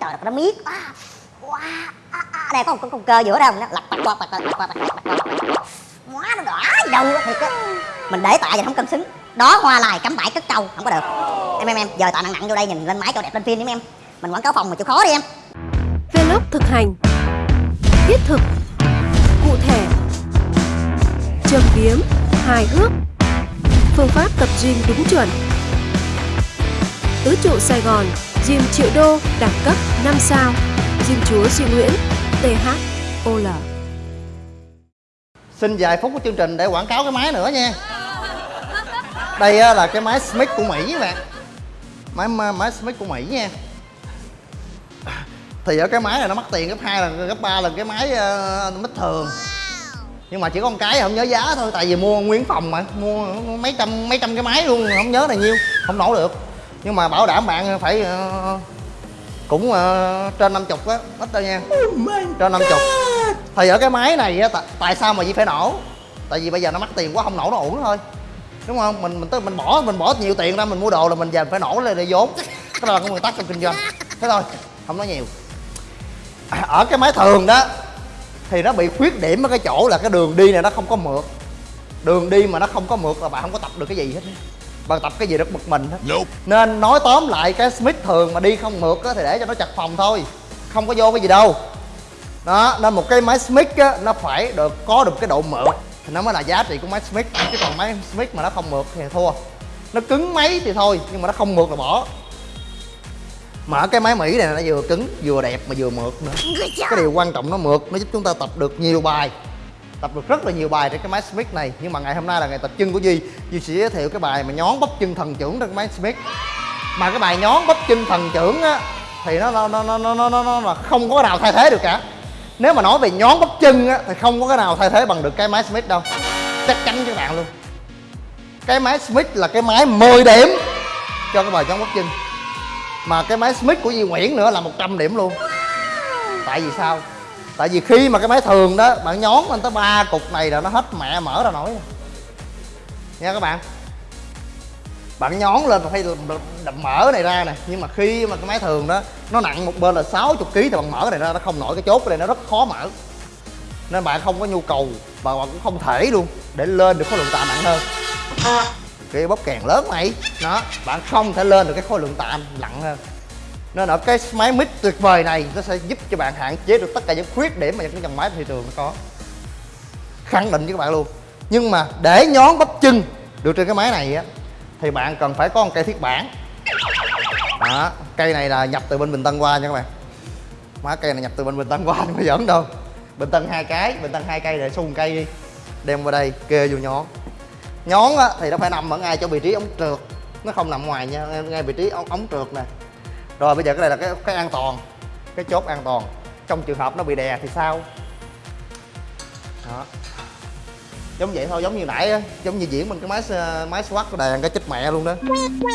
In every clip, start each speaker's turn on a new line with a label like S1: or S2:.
S1: trời nó miết quá wow, đây có một con, con cơ giữa đâu nó lật bật quạt bật quạt bật quạt hóa nó đỏ đầu thiệt á mình để tạ và không cân xứng đó hoa lại cắm bãi cất câu không có được em em em giờ tạ nặng nặng vô đây nhìn lên máy cho đẹp lên phim đi em mình quảng cáo phòng mà chịu khó đi em
S2: vlog thực hành thiết thực cụ thể châm biếm hài hước phương pháp tập gym đúng chuẩn tứ trụ sài gòn Gym triệu đô đẳng cấp 5 sao. Gym chúa Duy Nguyễn THOL
S3: Xin vài phút của chương trình để quảng cáo cái máy nữa nha. Đây là cái máy Smith của Mỹ các bạn. Máy máy, máy Smith của Mỹ nha. Thì ở cái máy này nó mắc tiền gấp 2 lần, gấp 3 lần cái máy ờ, uh, mít thường. Nhưng mà chỉ có một cái không nhớ giá thôi Tại vì mua nguyên phòng mà Mua mấy trăm mấy trăm cái máy luôn Không nhớ là nhiêu Không nổ được. Nhưng mà bảo đảm bạn phải uh, Cũng uh, trên 50 á Ít đâu nha. Trên 50 thì ở cái máy này á tại, sao mà Di phải nổ? Tại vì bây giờ nó mắc tiền quá không nổ nó uổng thôi. Đúng không? Mình mình tới mình bỏ mình bỏ nhiều tiền ra mình mua đồ là mình giờ phải nổ lên để vốn. Cái đó là cái nguyên tắc trong kinh doanh. Thế thôi không nói nhiều. Ở cái máy thường đó thì nó bị khuyết điểm ở cái chỗ là cái đường đi này nó không có mượt. Đường đi mà nó không có mượt là bạn không có tập được cái gì hết bạn tập cái gì rất bực mình hết nên nói tóm lại cái smith thường mà đi không mượt á thì để cho nó chặt phòng thôi. Không có vô cái gì đâu. Đó nên một cái máy Smith á nó phải được có được cái độ mượt. Thì nó mới là giá trị của máy Smith. Chứ còn máy Smith mà nó không mượt thì thua. Nó cứng máy thì thôi nhưng mà nó không mượt là bỏ. Mà cái máy Mỹ này nó vừa cứng vừa đẹp mà vừa mượt nữa. Cái điều quan trọng nó mượt nó giúp chúng ta tập được nhiều bài tập được rất là nhiều bài trên cái máy Smith này. Nhưng mà ngày hôm nay là ngày tập chân của Duy. Duy sẽ giới thiệu cái bài mà nhón bắp chân thần trưởng trên cái máy Smith. Mà cái bài nhón bắp chân thần trưởng á thì nó nó nó nó nó nó, nó là không có nào thay thế được cả. Nếu mà nói về nhón bắp chân á thì không có cái nào thay thế bằng được cái máy Smith đâu. Chắc chắn với các bạn luôn. Cái máy Smith là cái máy 10 điểm cho cái bài nhón bắp chân. Mà cái máy Smith của Duy Nguyễn nữa là 100 điểm luôn. Tại vì sao? Tại vì khi mà cái máy thường đó, bạn nhón lên tới ba cục này là nó hết mẹ mở ra nổi. Nha các bạn. Bạn nhón lên phải đập mở này ra nè. Nhưng mà khi mà cái máy thường đó, nó nặng một bên là 60 kg thì bạn mở này ra, nó không nổi cái chốt cái này, nó rất khó mở. Nên bạn không có nhu cầu và bạn cũng không thể luôn để lên được khối lượng tạ nặng hơn. Cái bóp kèn lớn này đó bạn không thể lên được cái khối lượng tạ nặng hơn nên ở cái máy mic tuyệt vời này nó sẽ giúp cho bạn hạn chế được tất cả những khuyết điểm mà những dòng máy thị trường nó có. Khẳng định với các bạn luôn. Nhưng mà để nhón bắp chân được trên cái máy này á thì bạn cần phải có một cây thiết bản. Đó cây này là nhập từ bên bình tân qua nha các bạn. Má cây này nhập từ bên bình tân qua không mà giỡn đâu. Bình tân hai cái bình tân hai cây để xung cây đi. Đem qua đây kê vô nhón. Nhón á, thì nó phải nằm ở ngay chỗ vị trí ống trượt. Nó không nằm ngoài nha ngay vị trí ống, ống trượt nè rồi, bây giờ cái này là cái cái an toàn, cái chốt an toàn. Trong trường hợp nó bị đè thì sao? Đó. Giống vậy thôi, giống như nãy á, giống như diễn mình cái máy ờ, máy swat của đàn cái chết mẹ luôn đó.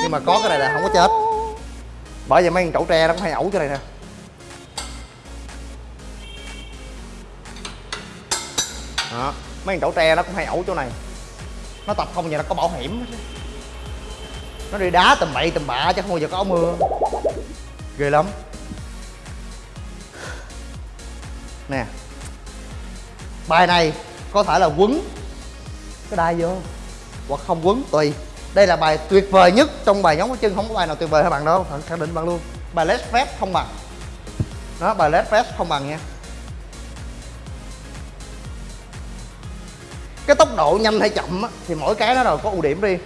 S3: Nhưng mà có cái này là không có chết. Bởi vậy mấy con chậu tre nó cũng hay ẩu chỗ này nè. Đó. Mấy con chậu tre nó cũng hay ẩu chỗ này. Nó tập không vậy nó có bảo hiểm nó đi đá tầm bậy tầm bạ chứ không bao giờ có mưa ghê lắm. Nè. Bài này có thể là quấn cái đai vô hoặc không quấn tùy. Đây là bài tuyệt vời nhất trong bài nhóm của chân không có bài nào tuyệt vời hơn bạn đâu. Khẳng định bạn luôn. Bài led fest không bằng. Đó bài led fest không bằng nha. Cái tốc độ nhanh hay chậm á, thì mỗi cái nó đều có ưu điểm riêng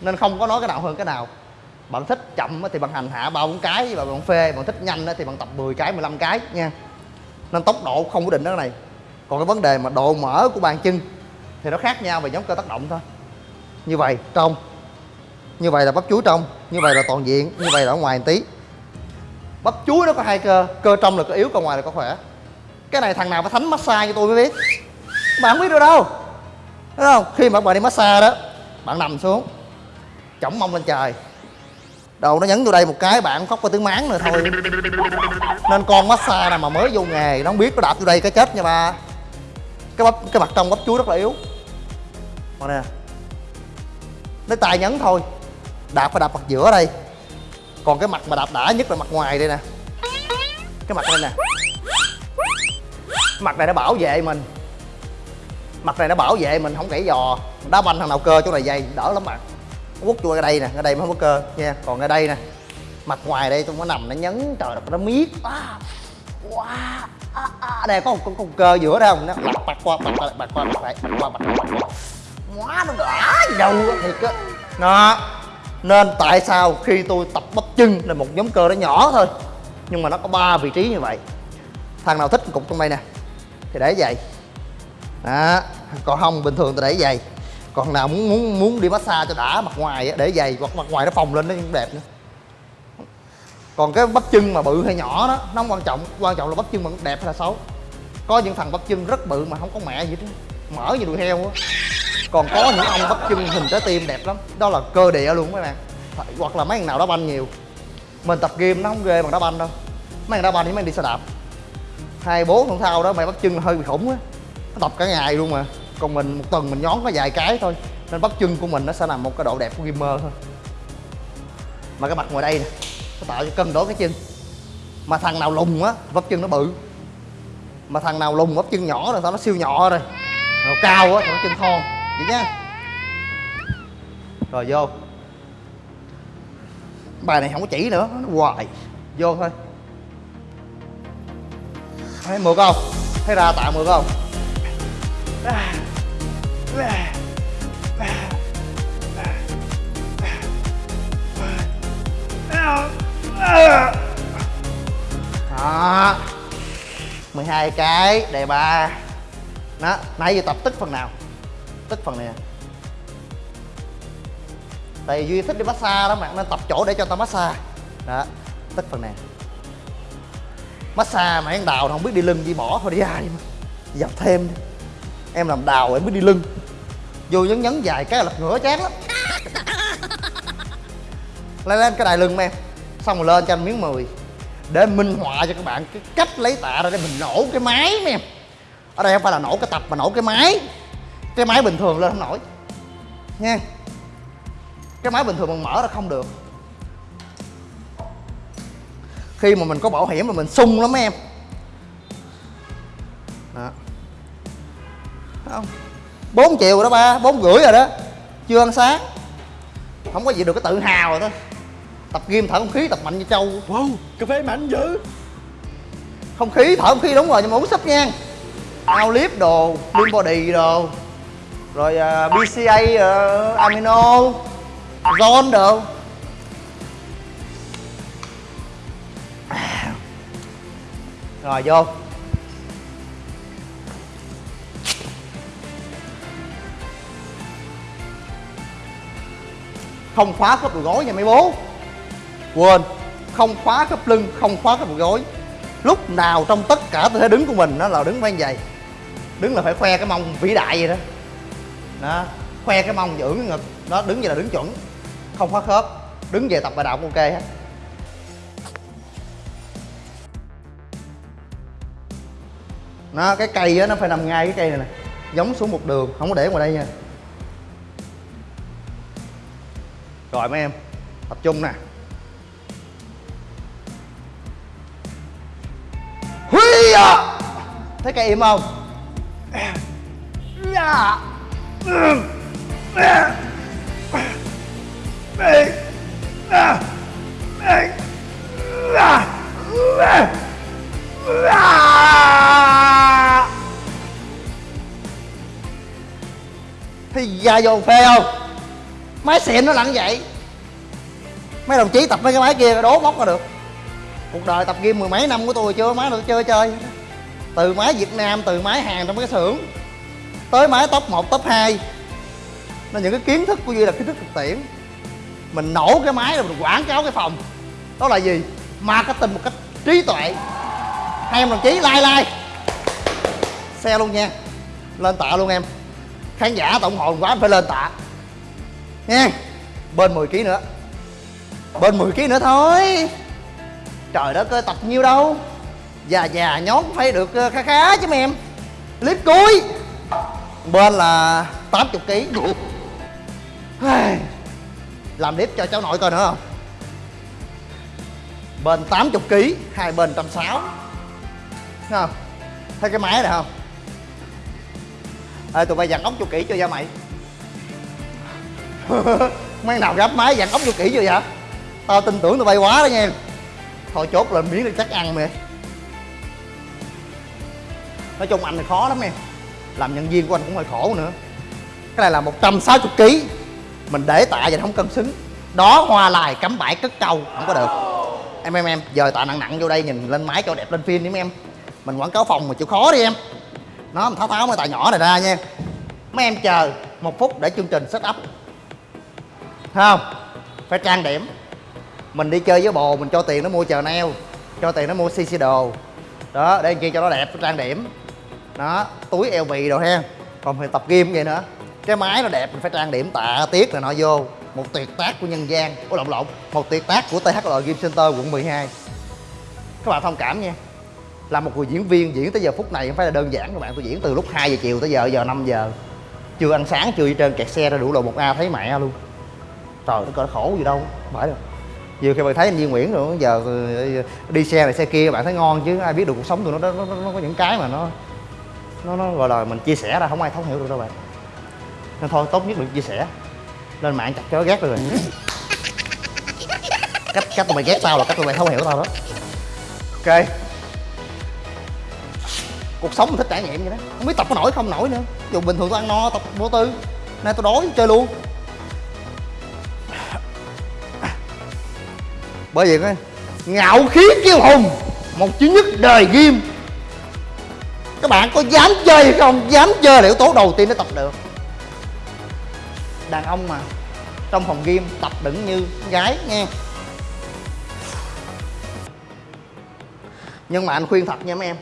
S3: nên không có nói cái nào hơn cái nào bạn thích chậm thì bạn hành hạ ba bốn cái, và bạn phê. Bạn thích nhanh thì bạn tập 10 cái 15 cái, nha. Nên tốc độ không có định đó này. Còn cái vấn đề mà độ mở của bàn chân thì nó khác nhau về nhóm cơ tác động thôi. Như vậy, trong. Như vậy là bắp chuối trong, như vậy là toàn diện, như vậy là ở ngoài một tí. Bắp chuối nó có hai cơ cơ trong là cơ yếu, cơ ngoài là cơ khỏe. Cái này thằng nào phải thánh massage cho tôi mới biết. Bạn không biết được đâu. Đúng không? Khi mà bạn đi massage đó, bạn nằm xuống chỏng mông lên trời đầu nó nhấn vô đây một cái, bạn khóc có tiếng máng nữa thôi. Nên con massage nào mà mới vô nghề, nó không biết nó đạp vô đây cái chết nha ba. Cái bắp, cái mặt trong bắp chuối rất là yếu. Mà nè, lấy tay nhấn thôi. Đạp phải đạp mặt giữa đây. Còn cái mặt mà đạp đã nhất là mặt ngoài đây nè. Cái mặt này nè. Mặt này nó bảo vệ mình. Mặt này nó bảo vệ mình, không gãy giò. Đá banh thằng nào cơ chỗ này dày, đỡ lắm bạn quất vô cái đây nè cái đây mới có cơ nha. Còn cái đây nè mặt ngoài đây tôi có nằm nó nhấn trời đất nó miết à, wow, à, à. đây có một con, con cơ giữa đây không? Nó bật bật qua bật lại bật qua bật lại bật qua bật qua. Quá nó đã gì đâu thiệt á. Đó nên tại sao khi tôi tập bắp chân là một nhóm cơ nó nhỏ thôi nhưng mà nó có ba vị trí như vậy. Thằng nào thích cục trong đây nè. Thì để vậy. Đó còn không bình thường tôi để vậy còn nào muốn muốn muốn đi massage cho đã mặt ngoài để giày hoặc mặt ngoài nó phồng lên nó cũng đẹp nữa. Còn cái bắp chân mà bự hay nhỏ đó, nó không quan trọng. Quan trọng là bắp chân mà đẹp hay là xấu. Có những thằng bắp chân rất bự mà không có mẹ gì hết mở như đùi heo á. Còn có những ông bắp chân hình trái tim đẹp lắm. Đó là cơ địa luôn mấy bạn. Hoặc là mấy thằng nào đá banh nhiều. Mình tập gym nó không ghê bằng đá banh đâu. Mấy thằng đá banh thì mấy thằng đi xe đạp. Hai bốn không sau đó mày bắp chân hơi bị khủng á. Nó tập cả ngày luôn mà còn mình một tuần mình nhón có vài cái thôi. Nên bắp chân của mình nó sẽ là một cái độ đẹp của gamer thôi. Mà cái mặt ngoài đây nè, nó tạo cho cân đối cái chân. Mà thằng nào lùn á bắp chân nó bự. Mà thằng nào lùn bắp chân nhỏ rồi sao nó siêu nhỏ rồi. Nào cao á, thì nó chân thon. Vậy nha. Rồi, vô. Bài này không có chỉ nữa, nó hoài. Vô thôi. Thấy mượt không? Thấy ra tạ mượt không? Đó. 12 cái, đề ba. Đó, nãy giờ tập tức phần nào? Tức phần này à? tại vì duy thích đi massage đó bạn, nên tập chỗ để cho tao massage. Đó, Tức phần này. Massage mà ăn đào không biết đi lưng, đi bỏ thôi, đi ai mà dập thêm đi em làm đào em biết đi lưng. Vô nhấn nhấn dài cái là lật ngửa chán lắm. Lên lên cái đài lưng em. Xong rồi lên cho anh miếng mười. Để minh họa cho các bạn cái cách lấy tạ ra để mình nổ cái máy mấy em. Ở đây không phải là nổ cái tập mà nổ cái máy. Cái máy bình thường lên không nổi. Nha. Cái máy bình thường mình mở ra không được. Khi mà mình có bảo hiểm mà mình sung lắm em không. Bốn triệu rồi đó ba bốn rưỡi rồi đó. Chưa ăn sáng. Không có gì được cái tự hào rồi thôi tập gym thở không khí tập mạnh như trâu.
S4: Wow, cà phê mạnh dữ.
S3: Không khí thở không khí đúng rồi nhưng mà uống sắp nha. Ao lift đồ lean body đồ. Rồi uh, bca uh, amino zone đồ. Rồi vô không khóa khớp đầu gối nha mấy bố. Quên, không khóa khớp lưng, không khóa khớp đầu gối. Lúc nào trong tất cả tư thế đứng của mình nó là đứng vai dày. Đứng là phải khoe cái mông vĩ đại vậy đó. Đó, khoe cái mông giữ cái ngực. Đó, đứng vậy là đứng chuẩn. Không khóa khớp, đứng về tập bài đạo cũng ok hết. Nó cái cây á, nó phải nằm ngay cái cây này nè. Giống xuống một đường, không có để ngoài đây nha. Rồi mấy em, tập trung nè Huy à! Thấy cây im không? Dạ. Thì da vô phê không? Máy xịn nó lặn vậy. Mấy đồng chí tập mấy cái máy kia đố móc ra được. Cuộc đời tập gym mười mấy năm của tôi chưa máy được chơi chơi. Từ máy việt nam từ máy hàng trong cái xưởng tới máy top 1, top 2 nên những cái kiến thức của duy là kiến thức thực tiễn. Mình nổ cái máy rồi mình quảng cáo cái phòng. Đó là gì? Marketing một cách trí tuệ. Hai em đồng chí like like. Xe luôn nha. Lên tạ luôn em. Khán giả tổng hồn quá phải lên tạ nha bên 10 kg nữa. Bên 10 kg nữa thôi. Trời đất ơi, tập nhiêu đâu. Già già nhón phải được ờ, khá khá chứ mấy em clip cuối. Bên là 80 kg làm clip cho cháu nội coi nữa không? Bên 80 kg hai bên trăm sáu. Thấy không? Thấy cái máy này không? Ê, tụi bay dặn ốc cho kỹ cho da mày mấy nào gấp máy dặn ốc vô kỹ chưa vậy? Tao tin tưởng tụi bay quá đó nha. Thôi chốt lên miếng đi chắc ăn mày nói chung anh thì khó lắm em làm nhân viên của anh cũng hơi khổ nữa. Cái này là 160 kg mình để tạ vậy không cân xứng. Đó, hoa lại cắm bãi, cất câu không có được. Em em em, giờ tạ nặng nặng vô đây nhìn lên máy cho đẹp lên phim đi mấy em. Mình quảng cáo phòng mà chịu khó đi em. Nó tháo tháo mấy tạ nhỏ này ra nha. Mấy em chờ một phút để chương trình set up. Thấy không? Phải trang điểm. Mình đi chơi với bồ, mình cho tiền nó mua chờ neo, cho tiền nó mua cc đồ. Đó để kia cho nó đẹp, nó trang điểm. Đó, túi eo bì đồ ha. Còn phải tập gym vậy nữa. Cái máy nó đẹp, mình phải trang điểm tạ tiết là nọ vô. Một tuyệt tác của nhân gian. Của lộn lộn. Một tuyệt tác của THL Game Center quận 12 các bạn thông cảm nha. Là một người diễn viên diễn tới giờ phút này không phải là đơn giản các bạn. Tôi diễn từ lúc 2 giờ chiều tới giờ giờ 5 giờ. Chưa ăn sáng, chưa đi trên kẹt xe ra đủ lộ một a, thấy mẹ luôn trời nó có khổ gì đâu không phải đâu vừa khi bạn thấy anh Duy Nguyễn rồi giờ ừ, đi xe này xe kia bạn thấy ngon chứ ai biết được cuộc sống tụi nó nó, nó, nó có những cái mà nó nó nó gọi là mình chia sẻ ra không ai thấu hiểu được đâu bạn. Nên thôi tốt nhất đừng chia sẻ. Lên mạng chặt chó ghét rồi cách cách tụi mày ghét tao là cách tụi mày thấu hiểu tao đó. Ok. Cuộc sống mình thích trải nghiệm vậy đó. Không biết tập có nổi không nổi nữa. Dù bình thường tôi ăn no tập vô tư nay tôi đói chơi luôn bởi vì cái ngạo khí kiêu hùng, một chữ nhất đời ghim các bạn có dám chơi hay không? Dám chơi là yếu tố đầu tiên để tập được. Đàn ông mà, trong phòng game tập đựng như gái nghe nhưng mà anh khuyên thật nha mấy em,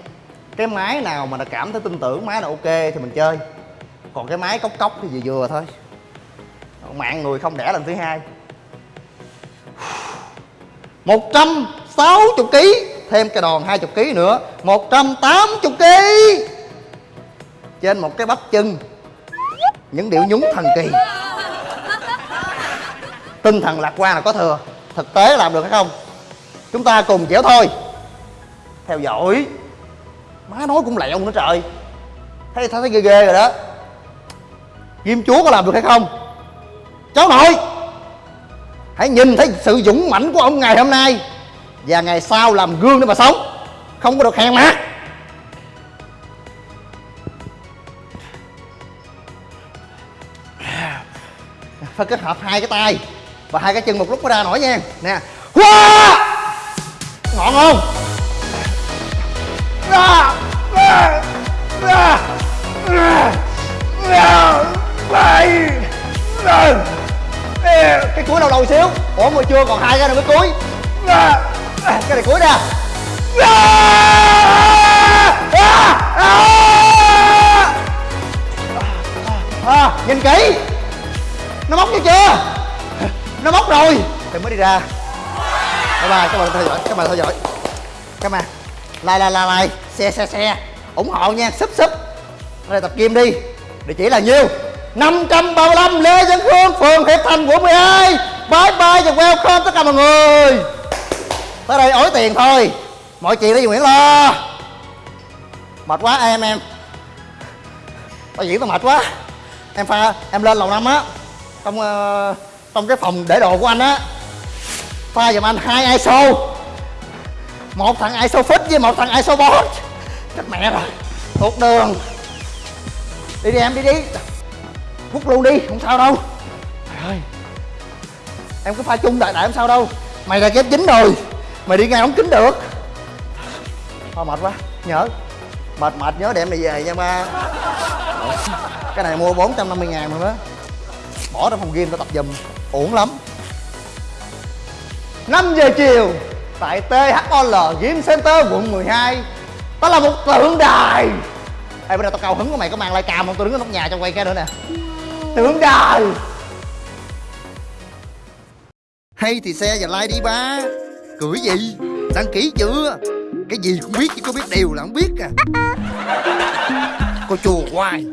S3: cái máy nào mà đã cảm thấy tin tưởng, máy là ok thì mình chơi. Còn cái máy cốc cốc thì vừa vừa thôi. Mạng người không đẻ lần thứ hai. 160 kg thêm cái đòn 20 kg nữa 180 kg trên một cái bắp chân những điệu nhún thần kỳ. Tinh thần lạc quan là có thừa thực tế làm được hay không? Chúng ta cùng dẻo thôi. Theo dõi má nói cũng lẹo nữa trời. Thấy thấy, thấy ghê ghê rồi đó. Kim chúa có làm được hay không? Cháu nội! Hãy nhìn thấy sự dũng mãnh của ông ngày hôm nay và ngày sau làm gương để mà sống. Không có được hèn mát phải kết hợp hai cái tay và hai cái chân một lúc mới ra nổi nha. Nè. Wow! ngọn không? Cái cuối đầu đầu xíu. Ủa mà chưa còn hai cái nữa mới cuối. Cái này cuối nè. Ra. À. Nhìn kỹ. Nó móc chưa chưa? Nó móc rồi. Thì mới đi ra. Bye bye, các bạn theo dõi, các bạn theo dõi. Các bạn. Like like like like. Xe xe xe ủng hộ nha. Sub sub. Đây tập kim đi. Địa chỉ là nhiêu? 535 Lê Văn Phương, phường Hiệp Thành, quận 12 Bye bye và welcome tất cả mọi người. Tới đây ối tiền thôi. Mọi chuyện đi Nguyễn lo. Mệt quá em em. Tao diễn tao mệt quá. Em pha, em lên lầu năm á. Trong uh, trong cái phòng để đồ của anh á. Pha giùm anh hai ISO. Một thằng ISO fit với một thằng ISO bot Chết mẹ rồi. Thuộc đường. Đi đi em đi đi. Quất luôn đi, không sao đâu. Trời ơi. Em có pha chung đại đại không sao đâu. Mày là ghép chính rồi. Mày đi ngay ống kính được. Thôi mệt quá, nhớ. Mệt mệt nhớ đem này về nha ba. Cái này mua 450 ngàn mà đó Bỏ ra phòng game tao tập giùm. Uổng lắm. 5 giờ chiều Tại THOL Game Center quận 12 Đó là một tượng đài. Ê bữa nay tao cao hứng của mày có mang like cam không? Tôi đứng ở nóc nhà trong quay cái nữa nè tưởng đời. Hay thì xe và like đi ba. Cưỡi gì? Đăng ký chưa? Cái gì cũng biết chứ có biết điều là không biết à. Cô chùa hoài.